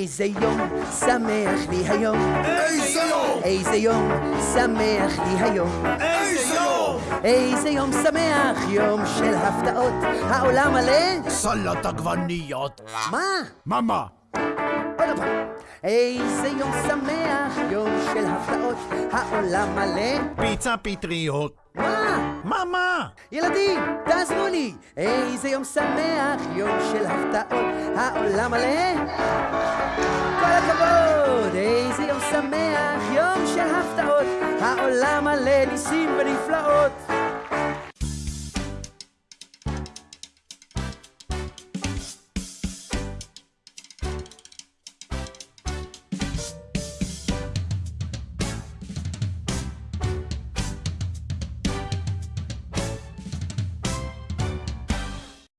איזה יום שמח לי היום. איזה יום! איזה יום שמח לי היום. איזה יום! איזה יום שמח, יום של הפתעות. העולם מלא... סלט עגבניות. מה? מה מה? עוד פעם. איזה יום שמח, יום של הפתעות. העולם מלא... פיצה פטריות. מה? מה מה? ילדים, תעזרו לי! איזה יום שמח, יום של הפתעות, העולם מלא... שמח, יום של הפתעות, העולם מלא ניסים ונפלאות.